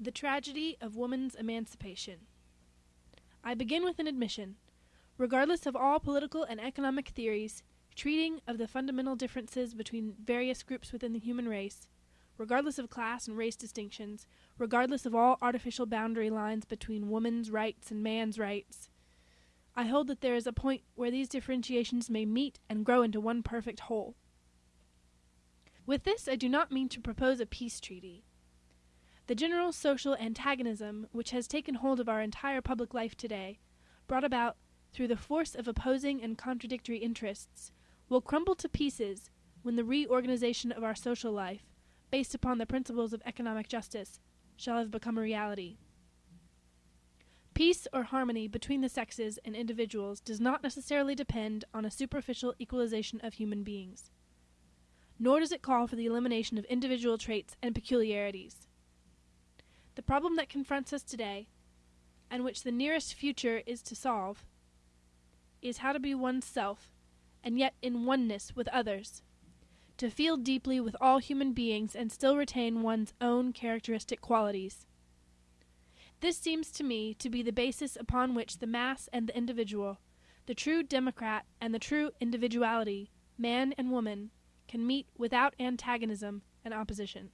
The Tragedy of Woman's Emancipation. I begin with an admission. Regardless of all political and economic theories treating of the fundamental differences between various groups within the human race, regardless of class and race distinctions, regardless of all artificial boundary lines between woman's rights and man's rights, I hold that there is a point where these differentiations may meet and grow into one perfect whole. With this, I do not mean to propose a peace treaty. The general social antagonism which has taken hold of our entire public life today, brought about through the force of opposing and contradictory interests, will crumble to pieces when the reorganization of our social life, based upon the principles of economic justice, shall have become a reality. Peace or harmony between the sexes and individuals does not necessarily depend on a superficial equalization of human beings. Nor does it call for the elimination of individual traits and peculiarities. The problem that confronts us today, and which the nearest future is to solve, is how to be one's self, and yet in oneness with others. To feel deeply with all human beings and still retain one's own characteristic qualities. This seems to me to be the basis upon which the mass and the individual, the true democrat and the true individuality, man and woman, can meet without antagonism and opposition.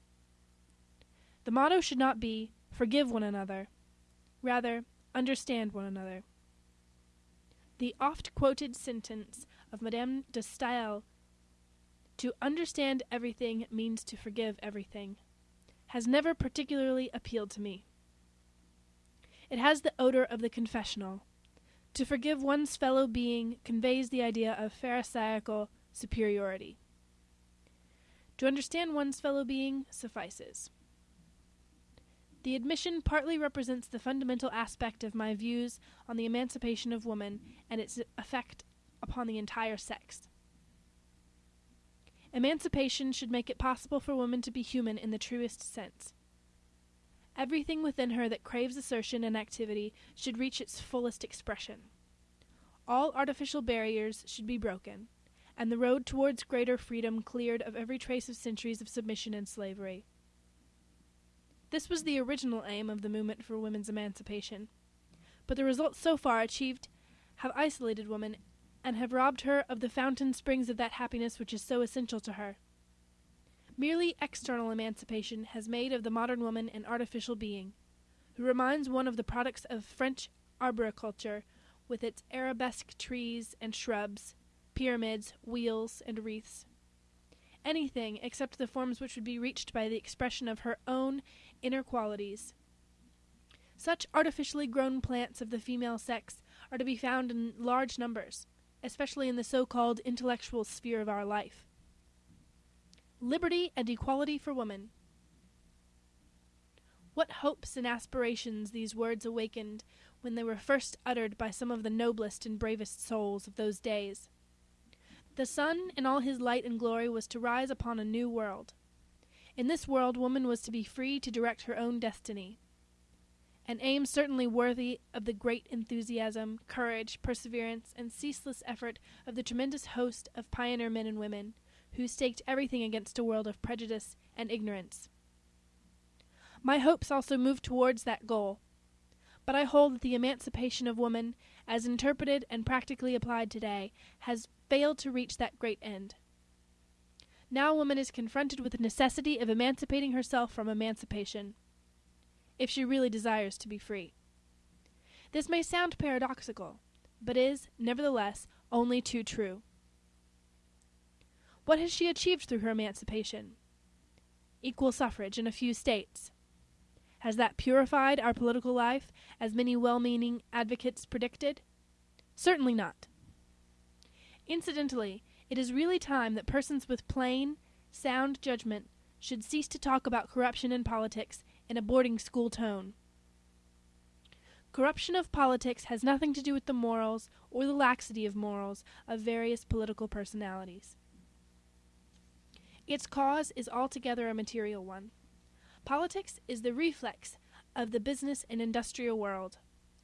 The motto should not be forgive one another, rather, understand one another. The oft quoted sentence of Madame de Stael, to understand everything means to forgive everything, has never particularly appealed to me. It has the odor of the confessional. To forgive one's fellow being conveys the idea of Pharisaical superiority. To understand one's fellow being suffices. The admission partly represents the fundamental aspect of my views on the emancipation of woman and its effect upon the entire sex. Emancipation should make it possible for woman to be human in the truest sense. Everything within her that craves assertion and activity should reach its fullest expression. All artificial barriers should be broken, and the road towards greater freedom cleared of every trace of centuries of submission and slavery. This was the original aim of the movement for women's emancipation. But the results so far achieved have isolated woman and have robbed her of the fountain springs of that happiness which is so essential to her. Merely external emancipation has made of the modern woman an artificial being, who reminds one of the products of French arboriculture, with its arabesque trees and shrubs, pyramids, wheels, and wreaths. Anything except the forms which would be reached by the expression of her own inner qualities. Such artificially grown plants of the female sex are to be found in large numbers, especially in the so called intellectual sphere of our life. Liberty and equality for woman. What hopes and aspirations these words awakened when they were first uttered by some of the noblest and bravest souls of those days! The sun in all his light and glory was to rise upon a new world. In this world woman was to be free to direct her own destiny. An aim certainly worthy of the great enthusiasm, courage, perseverance, and ceaseless effort of the tremendous host of pioneer men and women, who staked everything against a world of prejudice and ignorance. My hopes also move towards that goal, but I hold that the emancipation of woman, as interpreted and practically applied today, has failed to reach that great end. Now woman is confronted with the necessity of emancipating herself from emancipation, if she really desires to be free. This may sound paradoxical, but is, nevertheless, only too true. What has she achieved through her emancipation? Equal suffrage in a few states. Has that purified our political life, as many well meaning advocates predicted? Certainly not. Incidentally, it is really time that persons with plain, sound judgment should cease to talk about corruption in politics in a boarding school tone. Corruption of politics has nothing to do with the morals or the laxity of morals of various political personalities. Its cause is altogether a material one. Politics is the reflex of the business and industrial world,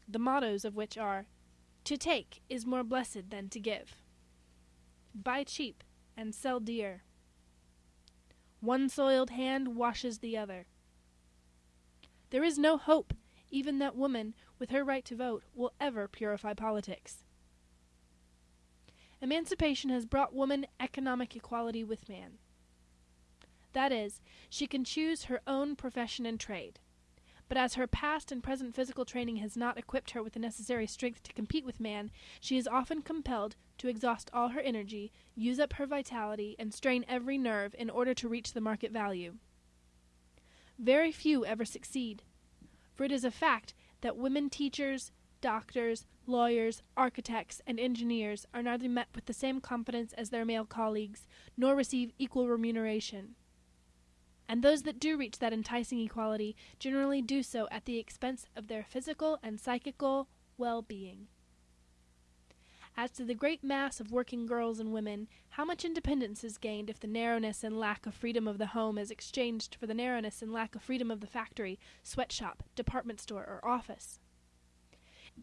the mottos of which are To take is more blessed than to give. Buy cheap and sell dear. One soiled hand washes the other. there is no hope even that woman, with her right to vote, will ever purify politics. Emancipation has brought woman economic equality with man. That is, she can choose her own profession and trade. But as her past and present physical training has not equipped her with the necessary strength to compete with man, she is often compelled to exhaust all her energy, use up her vitality, and strain every nerve in order to reach the market value. Very few ever succeed, for it is a fact that women teachers, doctors, lawyers, architects, and engineers are neither met with the same confidence as their male colleagues, nor receive equal remuneration. And those that do reach that enticing equality generally do so at the expense of their physical and psychical well being. As to the great mass of working girls and women, how much independence is gained if the narrowness and lack of freedom of the home is exchanged for the narrowness and lack of freedom of the factory, sweatshop, department store, or office?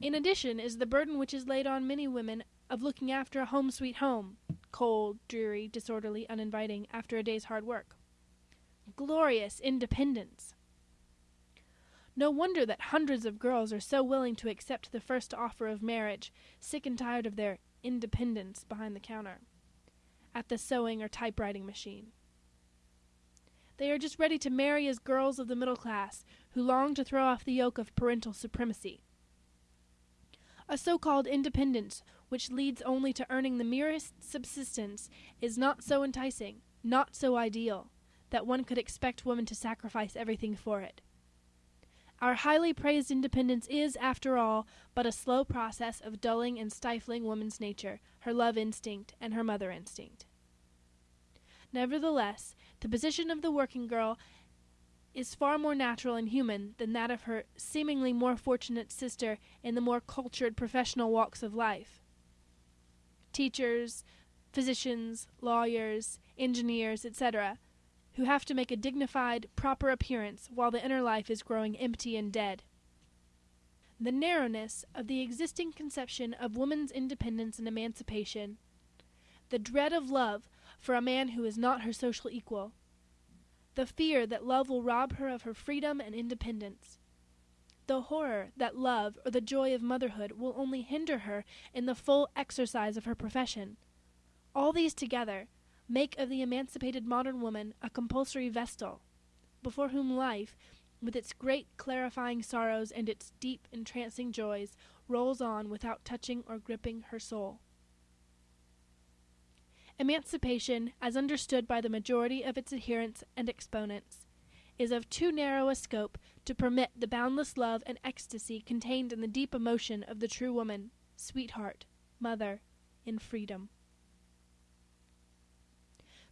In addition is the burden which is laid on many women of looking after a home sweet home, cold, dreary, disorderly, uninviting, after a day's hard work glorious independence. No wonder that hundreds of girls are so willing to accept the first offer of marriage, sick and tired of their independence behind the counter, at the sewing or typewriting machine. They are just ready to marry as girls of the middle class who long to throw off the yoke of parental supremacy. A so called independence which leads only to earning the merest subsistence is not so enticing, not so ideal, that one could expect woman to sacrifice everything for it. Our highly praised independence is, after all, but a slow process of dulling and stifling woman's nature, her love instinct, and her mother instinct. Nevertheless, the position of the working girl is far more natural and human than that of her seemingly more fortunate sister in the more cultured professional walks of life. Teachers, physicians, lawyers, engineers, etc., who have to make a dignified, proper appearance while the inner life is growing empty and dead. The narrowness of the existing conception of woman's independence and emancipation, the dread of love for a man who is not her social equal, the fear that love will rob her of her freedom and independence, the horror that love or the joy of motherhood will only hinder her in the full exercise of her profession, all these together make of the emancipated modern woman a compulsory vestal, before whom life, with its great clarifying sorrows and its deep entrancing joys, rolls on without touching or gripping her soul. Emancipation, as understood by the majority of its adherents and exponents, is of too narrow a scope to permit the boundless love and ecstasy contained in the deep emotion of the true woman, sweetheart, mother, in freedom.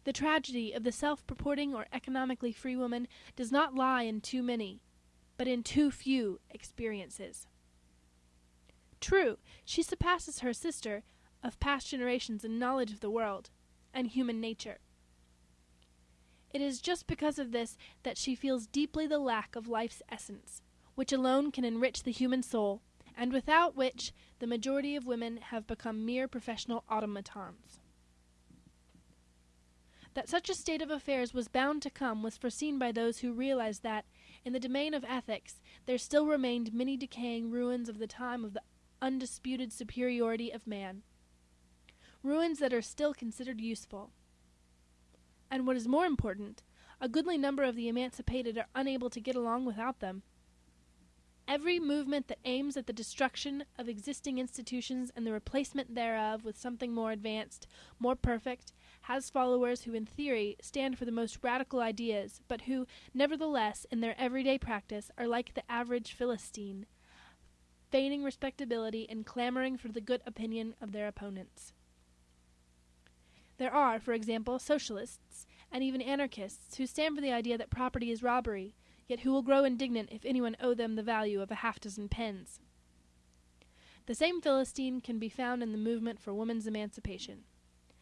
The tragedy of the self purporting or economically free woman does not lie in too many, but in too few experiences. True, she surpasses her sister of past generations in knowledge of the world and human nature. It is just because of this that she feels deeply the lack of life's essence, which alone can enrich the human soul, and without which the majority of women have become mere professional automatons. That such a state of affairs was bound to come was foreseen by those who realized that, in the domain of ethics, there still remained many decaying ruins of the time of the undisputed superiority of man. Ruins that are still considered useful. And what is more important, a goodly number of the emancipated are unable to get along without them. Every movement that aims at the destruction of existing institutions and the replacement thereof with something more advanced, more perfect, has followers who, in theory, stand for the most radical ideas, but who, nevertheless, in their everyday practice, are like the average Philistine, feigning respectability and clamoring for the good opinion of their opponents. There are, for example, socialists and even anarchists who stand for the idea that property is robbery, yet who will grow indignant if anyone owe them the value of a half dozen pens. The same Philistine can be found in the movement for women's emancipation.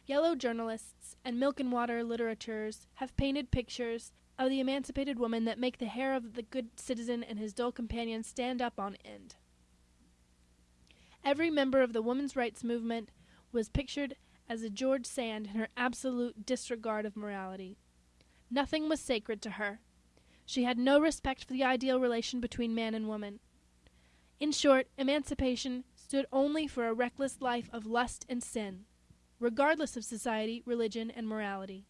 Yellow journalists and milk and water literateurs have painted pictures of the emancipated woman that make the hair of the good citizen and his dull companion stand up on end. Every member of the women's rights movement was pictured as a George Sand in her absolute disregard of morality. Nothing was sacred to her. She had no respect for the ideal relation between man and woman. In short, emancipation stood only for a reckless life of lust and sin, regardless of society, religion, and morality.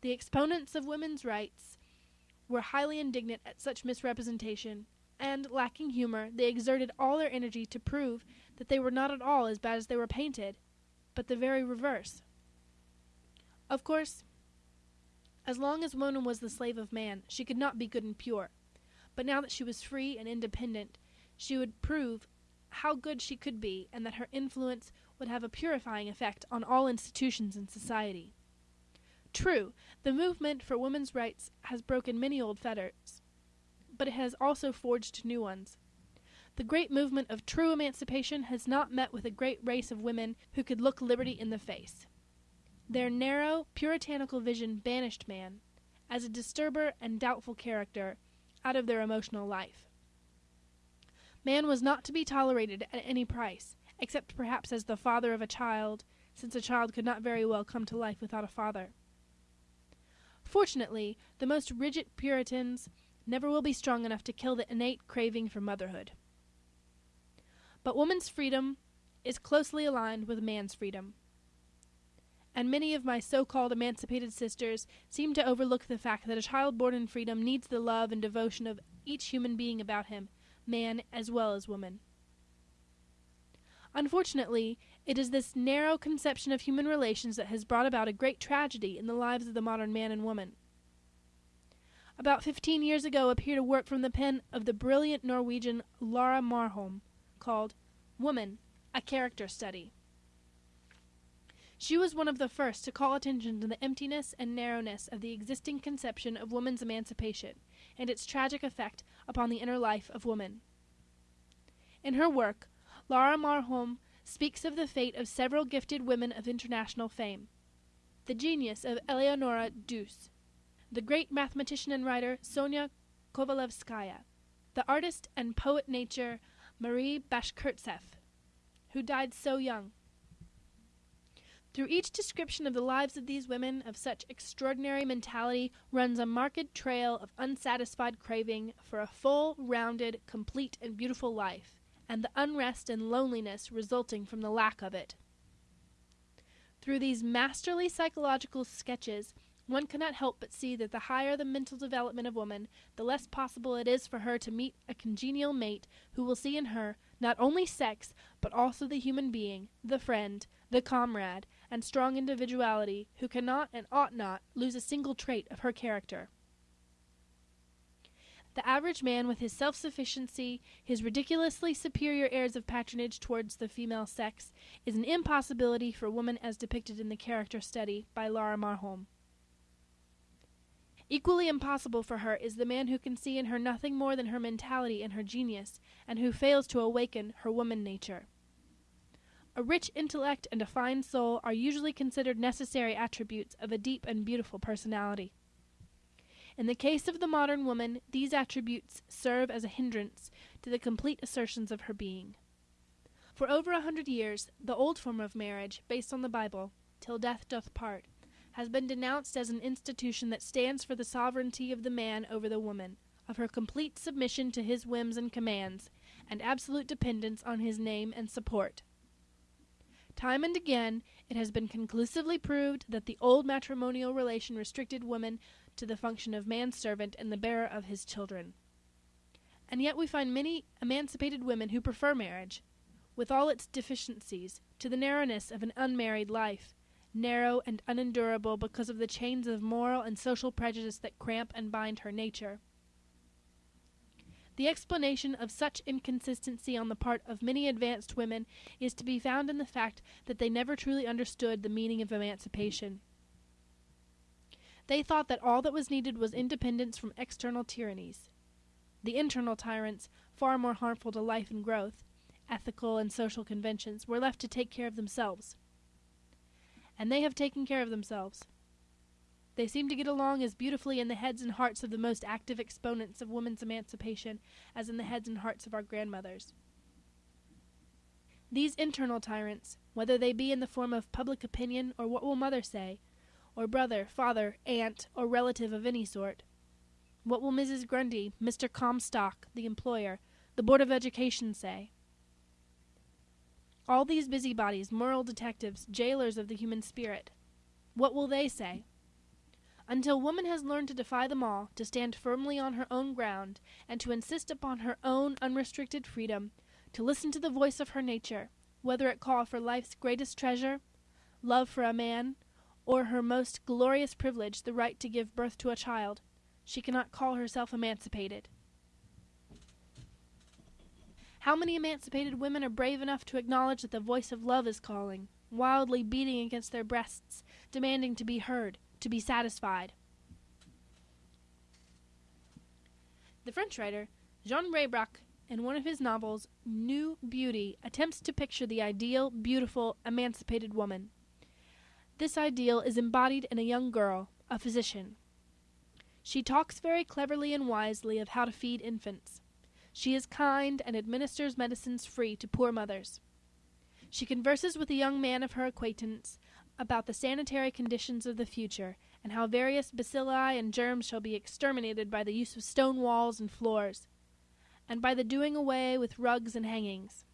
The exponents of women's rights were highly indignant at such misrepresentation, and, lacking humor, they exerted all their energy to prove that they were not at all as bad as they were painted, but the very reverse. Of course, as long as woman was the slave of man, she could not be good and pure. But now that she was free and independent, she would prove how good she could be, and that her influence would have a purifying effect on all institutions in society. True, the movement for women's rights has broken many old fetters, but it has also forged new ones. The great movement of true emancipation has not met with a great race of women who could look liberty in the face. Their narrow, puritanical vision banished man, as a disturber and doubtful character, out of their emotional life. Man was not to be tolerated at any price, except perhaps as the father of a child, since a child could not very well come to life without a father. Fortunately, the most rigid Puritans never will be strong enough to kill the innate craving for motherhood. But woman's freedom is closely aligned with man's freedom. And many of my so called emancipated sisters seem to overlook the fact that a child born in freedom needs the love and devotion of each human being about him, man as well as woman. Unfortunately, it is this narrow conception of human relations that has brought about a great tragedy in the lives of the modern man and woman. About fifteen years ago appeared a work from the pen of the brilliant Norwegian Laura Marholm called Woman, a Character Study. She was one of the first to call attention to the emptiness and narrowness of the existing conception of woman's emancipation and its tragic effect upon the inner life of woman. In her work, Laura Marholm speaks of the fate of several gifted women of international fame. The genius of Eleonora Duse, the great mathematician and writer Sonia Kovalevskaya, the artist and poet nature Marie Bashkirtseff, who died so young. Through each description of the lives of these women of such extraordinary mentality runs a marked trail of unsatisfied craving for a full, rounded, complete, and beautiful life and the unrest and loneliness resulting from the lack of it. Through these masterly psychological sketches, one cannot help but see that the higher the mental development of woman, the less possible it is for her to meet a congenial mate who will see in her not only sex, but also the human being, the friend, the comrade, and strong individuality who cannot and ought not lose a single trait of her character. The average man, with his self sufficiency, his ridiculously superior airs of patronage towards the female sex, is an impossibility for woman as depicted in the character study by Laura Marholm. Equally impossible for her is the man who can see in her nothing more than her mentality and her genius, and who fails to awaken her woman nature. A rich intellect and a fine soul are usually considered necessary attributes of a deep and beautiful personality. In the case of the modern woman, these attributes serve as a hindrance to the complete assertions of her being. For over a hundred years, the old form of marriage, based on the Bible, till death doth part, has been denounced as an institution that stands for the sovereignty of the man over the woman, of her complete submission to his whims and commands, and absolute dependence on his name and support. Time and again, it has been conclusively proved that the old matrimonial relation restricted woman to the function of manservant and the bearer of his children. And yet we find many emancipated women who prefer marriage, with all its deficiencies, to the narrowness of an unmarried life, narrow and unendurable because of the chains of moral and social prejudice that cramp and bind her nature. The explanation of such inconsistency on the part of many advanced women is to be found in the fact that they never truly understood the meaning of emancipation. They thought that all that was needed was independence from external tyrannies. The internal tyrants, far more harmful to life and growth, ethical and social conventions, were left to take care of themselves. And they have taken care of themselves. They seem to get along as beautifully in the heads and hearts of the most active exponents of woman's emancipation as in the heads and hearts of our grandmothers. These internal tyrants, whether they be in the form of public opinion or what will mother say, or brother, father, aunt, or relative of any sort, What will Mrs. Grundy, Mr. Comstock, the employer, the Board of Education say? All these busybodies, moral detectives, jailers of the human spirit, what will they say? Until woman has learned to defy them all, to stand firmly on her own ground, and to insist upon her own unrestricted freedom, to listen to the voice of her nature, whether it call for life's greatest treasure, love for a man, or her most glorious privilege, the right to give birth to a child, she cannot call herself emancipated. How many emancipated women are brave enough to acknowledge that the voice of love is calling, wildly beating against their breasts, demanding to be heard, to be satisfied? The French writer Jean Reibrach, in one of his novels, New Beauty, attempts to picture the ideal, beautiful, emancipated woman. This ideal is embodied in a young girl, a physician, she talks very cleverly and wisely of how to feed infants. She is kind and administers medicines free to poor mothers. She converses with a young man of her acquaintance about the sanitary conditions of the future and how various bacilli and germs shall be exterminated by the use of stone walls and floors, and by the doing away with rugs and hangings.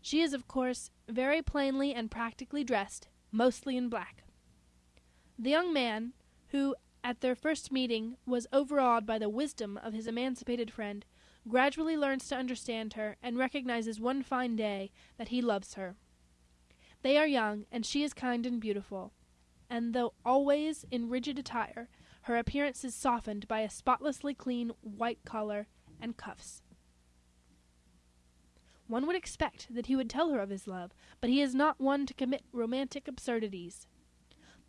She is, of course, very plainly and practically dressed, mostly in black. The young man, who at their first meeting, was overawed by the wisdom of his emancipated friend, gradually learns to understand her, and recognizes one fine day that he loves her. They are young, and she is kind and beautiful, and though always in rigid attire, her appearance is softened by a spotlessly clean white collar and cuffs. One would expect that he would tell her of his love, but he is not one to commit romantic absurdities.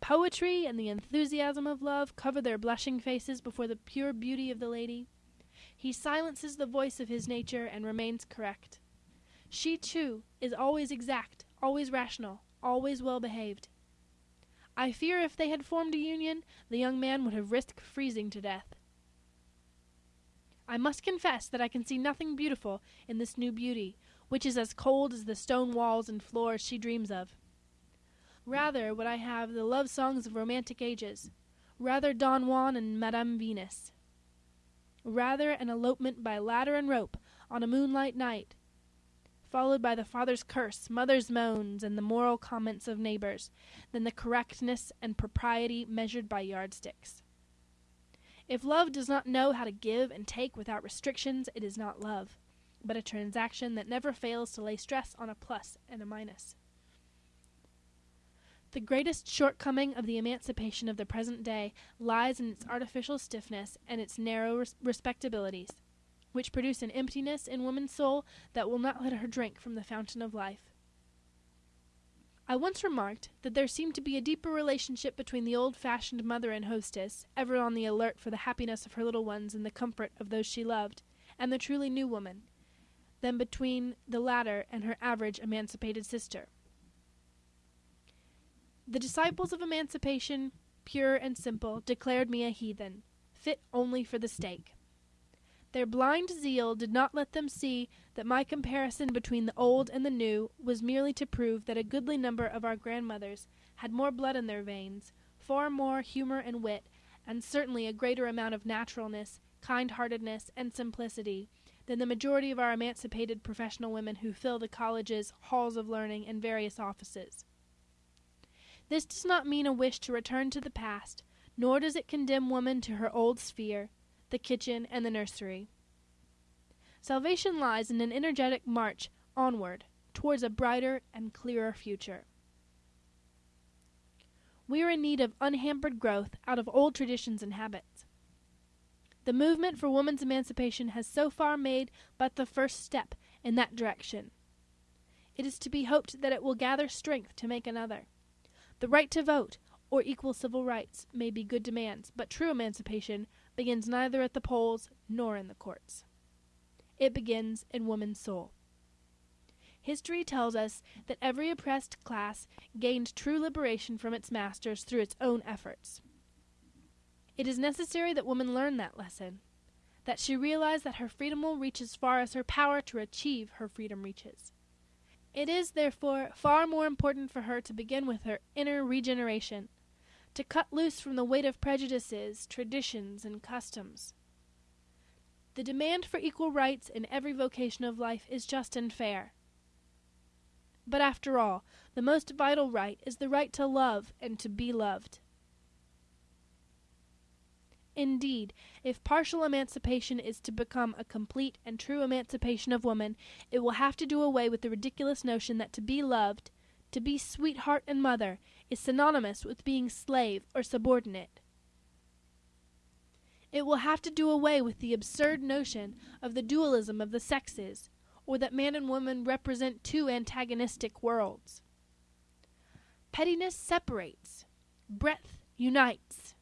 Poetry and the enthusiasm of love cover their blushing faces before the pure beauty of the lady. He silences the voice of his nature and remains correct. She, too, is always exact, always rational, always well behaved. I fear if they had formed a union, the young man would have risked freezing to death. I must confess that I can see nothing beautiful in this new beauty, which is as cold as the stone walls and floors she dreams of. Rather would I have the love songs of romantic ages, rather Don Juan and Madame Venus, rather an elopement by ladder and rope on a moonlight night, followed by the father's curse, mother's moans, and the moral comments of neighbors, than the correctness and propriety measured by yardsticks. If love does not know how to give and take without restrictions, it is not love, but a transaction that never fails to lay stress on a plus and a minus. The greatest shortcoming of the emancipation of the present day lies in its artificial stiffness and its narrow res- respectabilities, which produce an emptiness in woman's soul that will not let her drink from the fountain of life. I once remarked that there seemed to be a deeper relationship between the old fashioned mother and hostess, ever on the alert for the happiness of her little ones and the comfort of those she loved, and the truly new woman, than between the latter and her average emancipated sister. The disciples of emancipation, pure and simple, declared me a heathen, fit only for the stake. Their blind zeal did not let them see that my comparison between the old and the new was merely to prove that a goodly number of our grandmothers had more blood in their veins, far more humor and wit, and certainly a greater amount of naturalness, kind heartedness, and simplicity than the majority of our emancipated professional women who fill the colleges, halls of learning, and various offices. This does not mean a wish to return to the past, nor does it condemn woman to her old sphere, the kitchen and the nursery. Salvation lies in an energetic march onward towards a brighter and clearer future. We are in need of unhampered growth out of old traditions and habits. The movement for woman's emancipation has so far made but the first step in that direction. It is to be hoped that it will gather strength to make another. The right to vote, or equal civil rights, may be good demands, but true emancipation begins neither at the polls nor in the courts. It begins in woman's soul. History tells us that every oppressed class gained true liberation from its masters through its own efforts. It is necessary that woman learn that lesson, that she realize that her freedom will reach as far as her power to achieve her freedom reaches. It is, therefore, far more important for her to begin with her inner regeneration, to cut loose from the weight of prejudices, traditions, and customs. The demand for equal rights in every vocation of life is just and fair. But after all, the most vital right is the right to love and to be loved. Indeed, if partial emancipation is to become a complete and true emancipation of woman, it will have to do away with the ridiculous notion that to be loved, to be sweetheart and mother, is synonymous with being slave or subordinate. It will have to do away with the absurd notion of the dualism of the sexes, or that man and woman represent two antagonistic worlds. Pettiness separates, breadth unites.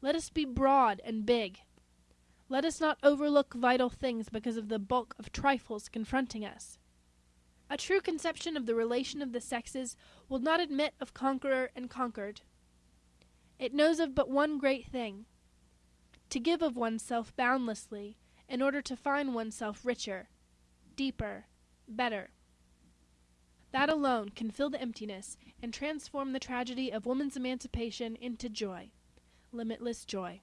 Let us be broad and big. Let us not overlook vital things because of the bulk of trifles confronting us. A true conception of the relation of the sexes will not admit of conqueror and conquered. It knows of but one great thing to give of oneself boundlessly in order to find oneself richer, deeper, better. That alone can fill the emptiness and transform the tragedy of woman's emancipation into joy limitless joy.